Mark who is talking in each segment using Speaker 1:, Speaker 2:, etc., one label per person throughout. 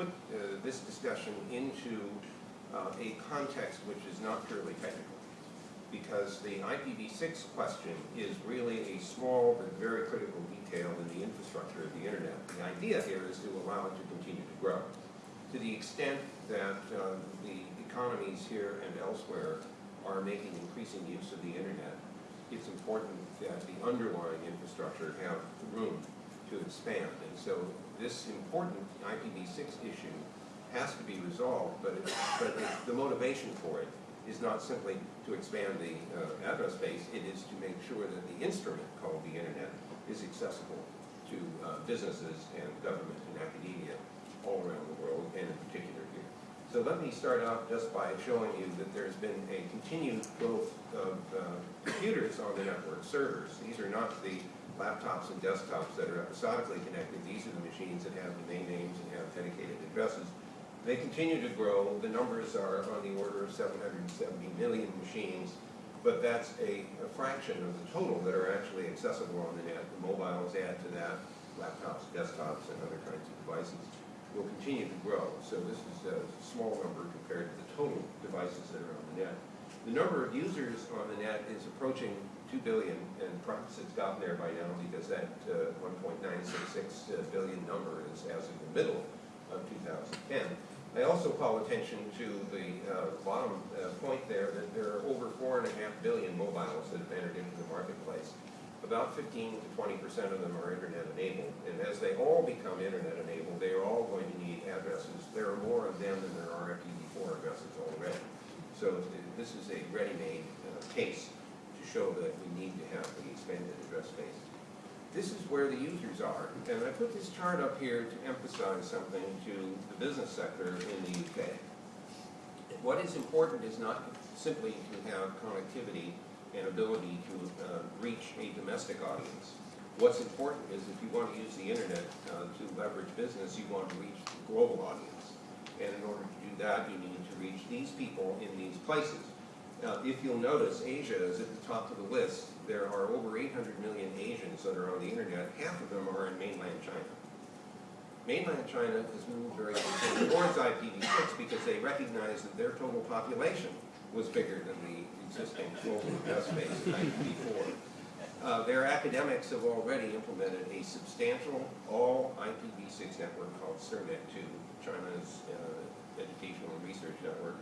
Speaker 1: put uh, this discussion into uh, a context which is not purely technical. Because the IPv6 question is really a small but very critical detail in the infrastructure of the internet. The idea here is to allow it to continue to grow. To the extent that uh, the economies here and elsewhere are making increasing use of the internet, it's important that the underlying infrastructure have room to expand. And so this important IPv6 issue has to be resolved, but, it, but it, the motivation for it is not simply to expand the uh, address space, it is to make sure that the instrument called the internet is accessible to uh, businesses and government and academia all around the world, and in particular here. So let me start out just by showing you that there's been a continued growth of uh, computers on the network servers. These are not the laptops and desktops that are episodically connected. These are the machines that have domain names and have dedicated addresses. They continue to grow. The numbers are on the order of 770 million machines, but that's a, a fraction of the total that are actually accessible on the net. The mobiles add to that, laptops, desktops, and other kinds of devices will continue to grow. So this is a small number compared to the total devices that are on the net. The number of users on the net is approaching 2 billion, and perhaps it's gotten there by now because that uh, 1.966 billion number is as of the middle of 2010. I also call attention to the uh, bottom uh, point there that there are over 4.5 billion mobiles that have entered into the marketplace. About 15 to 20 percent of them are internet enabled, and as they all become internet enabled, they are all going to need addresses. There are more of them than there are IPv4 addresses already. So this is a ready-made uh, case show that we need to have the expanded address space. This is where the users are, and I put this chart up here to emphasize something to the business sector in the UK. What is important is not simply to have connectivity and ability to uh, reach a domestic audience. What's important is if you want to use the internet uh, to leverage business, you want to reach the global audience. And in order to do that, you need to reach these people in these places. Now, if you'll notice, Asia is at the top of the list. There are over 800 million Asians that are on the internet. Half of them are in mainland China. Mainland China has moved very quickly towards IPv6 because they recognize that their total population was bigger than the existing global address space in IPv4. Uh, their academics have already implemented a substantial all IPv6 network called CERNET2, China's uh, educational and research network,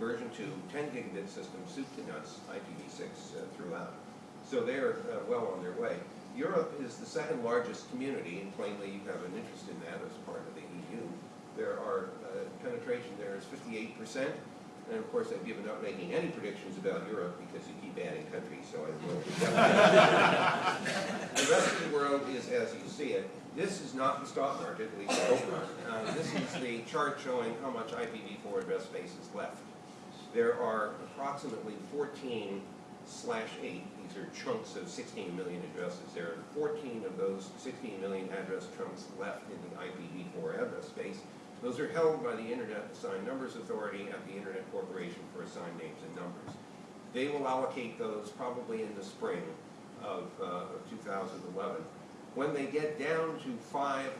Speaker 1: version 2, 10 gigabit system, soup to nuts, IPv6 uh, throughout. So they're uh, well on their way. Europe is the second largest community, and plainly you have an interest in that as part of the EU. There are, uh, penetration there is 58%, and of course I've given up making any predictions about Europe because you keep adding countries, so I will. the rest of the world is as you see it. This is not the stock market, at least I hope not. Uh, this is the chart showing how much IPv4 address space is left there are approximately 14 slash 8, these are chunks of 16 million addresses. There are 14 of those 16 million address chunks left in the IPv4 address space. Those are held by the Internet Assigned Numbers Authority at the Internet Corporation for Assigned Names and Numbers. They will allocate those probably in the spring of, uh, of 2011. When they get down to five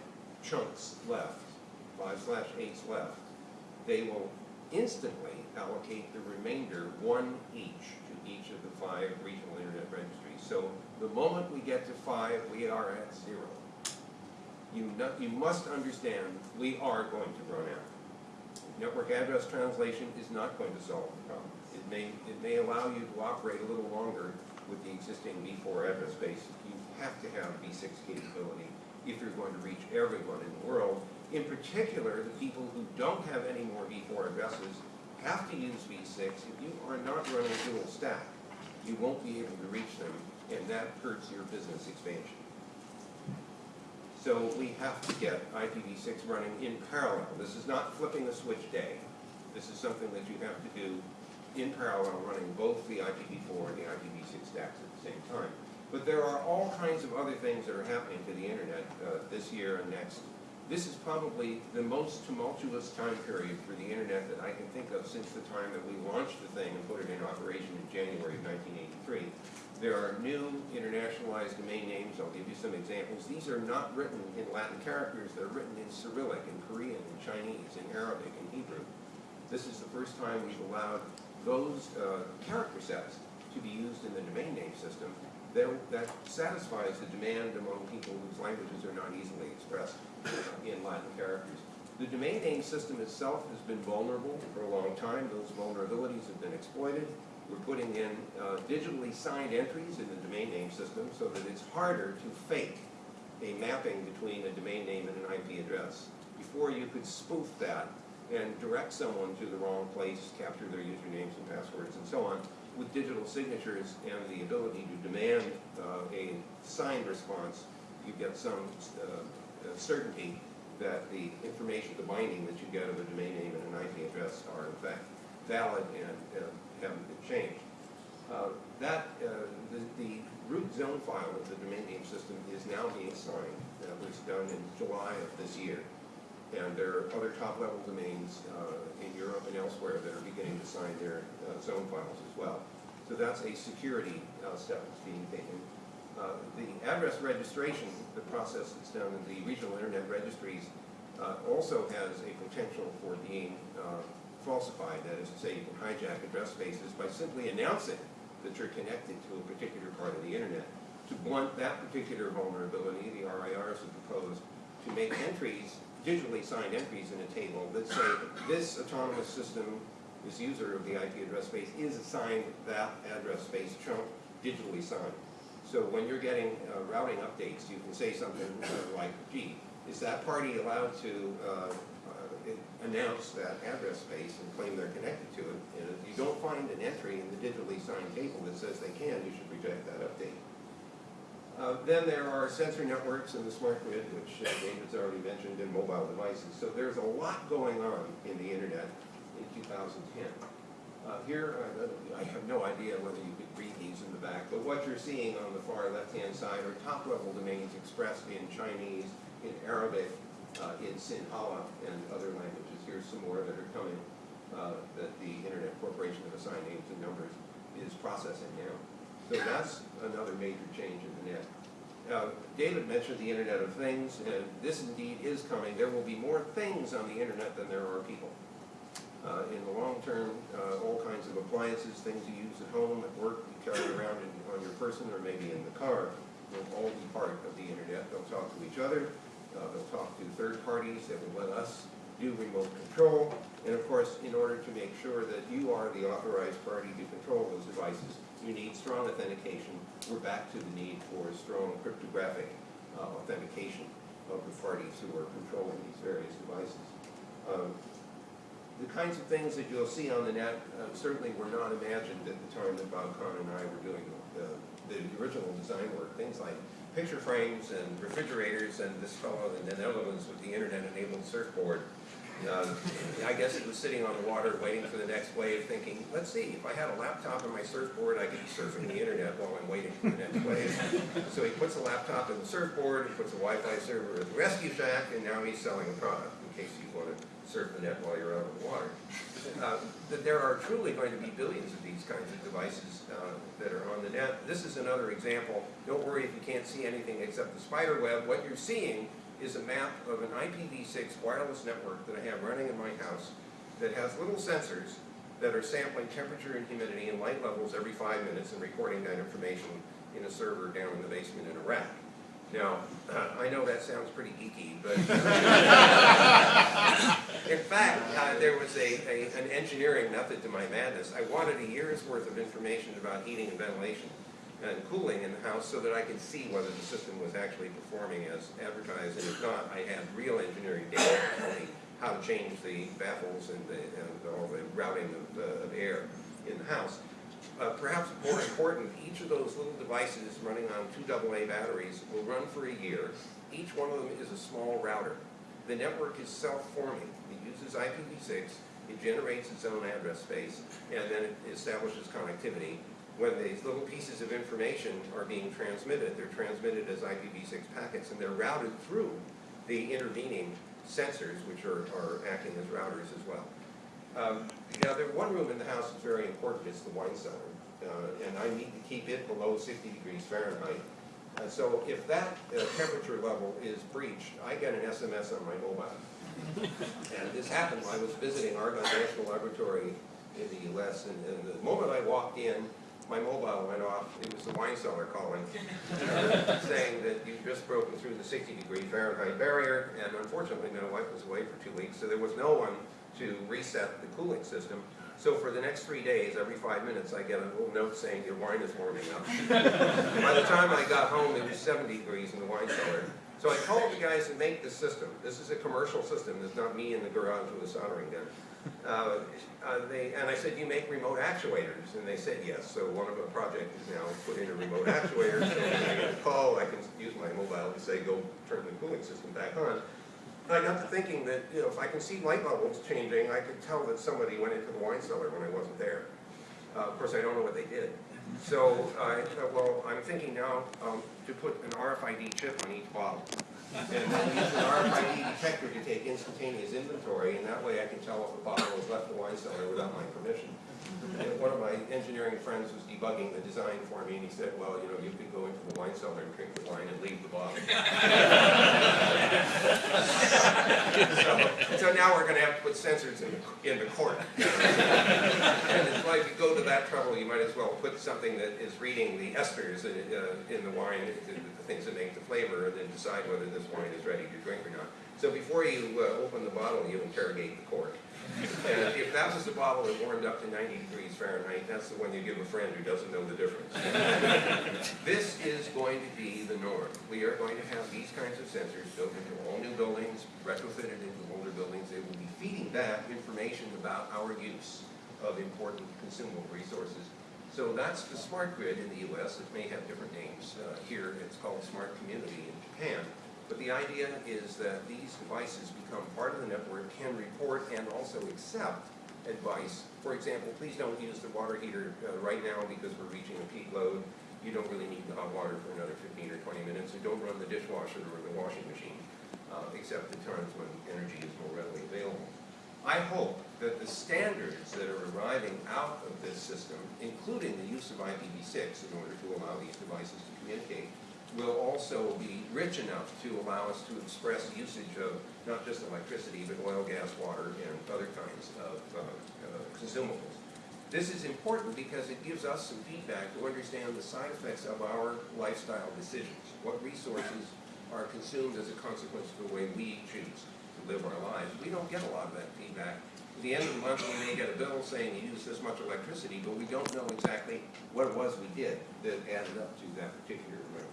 Speaker 1: chunks left, five slash eights left, they will instantly allocate the remainder, one each, to each of the five regional internet registries. So the moment we get to five, we are at zero. You, not, you must understand, we are going to run out. Network address translation is not going to solve the problem. It may, it may allow you to operate a little longer with the existing v4 address space. You have to have v6 capability if you're going to reach everyone in the world. In particular, the people who don't have any more v4 addresses have to use v6. If you are not running dual stack, you won't be able to reach them, and that hurts your business expansion. So we have to get IPv6 running in parallel. This is not flipping a switch day. This is something that you have to do in parallel, running both the IPv4 and the IPv6 stacks at the same time. But there are all kinds of other things that are happening to the internet uh, this year and next this is probably the most tumultuous time period for the internet that I can think of since the time that we launched the thing and put it in operation in January of 1983. There are new internationalized domain names, I'll give you some examples. These are not written in Latin characters, they're written in Cyrillic, in Korean, in Chinese, in Arabic, in Hebrew. This is the first time we've allowed those uh, character sets to be used in the domain name system that, that satisfies the demand among people whose languages are not easily expressed uh, in Latin characters. The domain name system itself has been vulnerable for a long time. Those vulnerabilities have been exploited. We're putting in uh, digitally signed entries in the domain name system so that it's harder to fake a mapping between a domain name and an IP address. Before you could spoof that and direct someone to the wrong place, capture their usernames and passwords and so on, with digital signatures and the ability to demand uh, a signed response, you get some uh, certainty that the information, the binding that you get of a domain name and an IP address are in fact valid and uh, haven't been changed. Uh, that, uh, the, the root zone file of the domain name system is now being signed. That was done in July of this year. And there are other top-level domains uh, in Europe and elsewhere that are beginning to sign their uh, zone files as well. So that's a security uh, step that's being taken. Uh, the address registration, the process that's done in the regional internet registries, uh, also has a potential for being uh, falsified. That is to say, you can hijack address spaces by simply announcing that you're connected to a particular part of the internet. To blunt that particular vulnerability, the RIRs have proposed to make entries digitally signed entries in a table that say this autonomous system, this user of the IP address space is assigned that address space chunk digitally signed. So when you're getting uh, routing updates, you can say something like, gee, is that party allowed to uh, uh, announce that address space and claim they're connected to it? And if you don't find an entry in the digitally signed table that says they can, you should reject that update. Uh, then there are sensor networks and the smart grid, which uh, David's already mentioned, and mobile devices. So there's a lot going on in the internet in 2010. Uh, here, uh, I have no idea whether you could read these in the back, but what you're seeing on the far left-hand side are top-level domains expressed in Chinese, in Arabic, uh, in Sinhala, and other languages. Here's some more that are coming that the Internet Corporation of Assigned Names and Numbers is processing now. So that's another major change in the net. Uh, David mentioned the Internet of Things, and this indeed is coming. There will be more things on the Internet than there are people. Uh, in the long term, uh, all kinds of appliances, things you use at home, at work, you carry around in, on your person or maybe in the car, will all be part of the Internet. They'll talk to each other, uh, they'll talk to third parties that will let us do remote control, and of course, in order to make sure that you are the authorized party to control those devices, you need strong authentication. We're back to the need for strong cryptographic uh, authentication of the parties who are controlling these various devices. Um, the kinds of things that you'll see on the net uh, certainly were not imagined at the time that Bob Kahn and I were doing the, the original design work. Things like picture frames and refrigerators and this fellow in the Netherlands with the internet-enabled surfboard uh, I guess he was sitting on the water waiting for the next wave thinking, let's see, if I had a laptop and my surfboard, I could be surfing the internet while I'm waiting for the next wave. So he puts a laptop in the surfboard, he puts a Wi-Fi server at the rescue shack, and now he's selling a product in case you want to surf the net while you're out on the water. Uh, that there are truly going to be billions of these kinds of devices uh, that are on the net. This is another example. Don't worry if you can't see anything except the spider web. What you're seeing is a map of an IPv6 wireless network that I have running in my house that has little sensors that are sampling temperature and humidity and light levels every five minutes and recording that information in a server down in the basement in a rack. Now, uh, I know that sounds pretty geeky, but in fact, uh, there was a, a, an engineering method to my madness. I wanted a year's worth of information about heating and ventilation and cooling in the house so that I could see whether the system was actually performing as advertised. And if not, I had real engineering data to tell me how to change the baffles and, the, and all the routing of, uh, of air in the house. Uh, perhaps more important, each of those little devices running on two AA batteries will run for a year. Each one of them is a small router. The network is self-forming. It uses IPv6, it generates its own address space, and then it establishes connectivity when these little pieces of information are being transmitted, they're transmitted as IPv6 packets and they're routed through the intervening sensors, which are, are acting as routers as well. Um, now, the one room in the house is very important. It's the wine cellar. uh, and I need to keep it below sixty degrees Fahrenheit. Uh, so if that uh, temperature level is breached, I get an SMS on my mobile. And this happened, I was visiting Argonne National Laboratory in the US, and, and the moment I walked in, my mobile went off, it was the wine cellar calling, uh, saying that you've just broken through the sixty degree Fahrenheit barrier, and unfortunately, my wife was away for two weeks, so there was no one to reset the cooling system. So for the next three days, every five minutes, I get a little note saying your wine is warming up. By the time I got home, it was seventy degrees in the wine cellar. So I called the guys who make this system. This is a commercial system, it's not me in the garage with a soldering gun. Uh, uh, they, and I said, you make remote actuators? And they said, yes. So one of the project is now put in a remote actuator, so when I get a call, I can use my mobile to say, go turn the cooling system back on. And I got to thinking that, you know, if I can see light bubbles changing, I could tell that somebody went into the wine cellar when I wasn't there. Uh, of course, I don't know what they did. So, thought, well, I'm thinking now, um, to put an RFID chip on each bottle. And then use an RFID detector to take instantaneous inventory, and that way I can tell if a bottle was left the wine cellar without my permission. And one of my engineering friends was debugging the design for me, and he said, well, you know, you could go into the wine cellar and drink the wine and leave the bottle. So, so now we're gonna have to put sensors in the, in the court. It's like, you go to that trouble, you might as well put something that is reading the esters in, uh, in the wine, the, the things that make the flavor, and then decide whether this wine is ready to drink or not. So before you, uh, open the bottle, you interrogate the cork. And if that was the bottle that warmed up to ninety degrees Fahrenheit, that's the one you give a friend who doesn't know the difference. This is going to be the norm. We are going to have these kinds of sensors built into all new buildings, retrofitted into older buildings. They will be feeding back information about our use of important consumable resources. So that's the smart grid in the US. It may have different names. Uh, Here, it's called smart community in Japan. But the idea is that these devices become part of the network, can report and also accept advice. For example, please don't use the water heater uh, right now because we're reaching a peak load. You don't really need the hot water for another 15 or 20 minutes. And don't run the dishwasher or the washing machine, uh, except at times when energy is more readily available. I hope that the standards that are arriving out of this system, including the use of IPv6 in order to allow these devices to communicate, will also be rich enough to allow us to express usage of not just electricity, but oil, gas, water, and other kinds of uh, uh, consumables. This is important because it gives us some feedback to understand the side effects of our lifestyle decisions. What resources are consumed as a consequence of the way we choose live our lives. We don't get a lot of that feedback. At the end of the month, we may get a bill saying you used this much electricity, but we don't know exactly what it was we did that added up to that particular amount.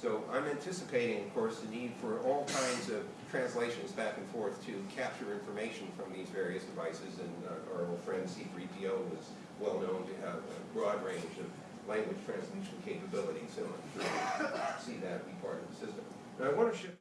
Speaker 1: So I'm anticipating, of course, the need for all kinds of translations back and forth to capture information from these various devices. And uh, our old friend C3PO was well known to have a broad range of language translation capabilities. So I'm sure we'll see that be part of the system. Now I want to shift.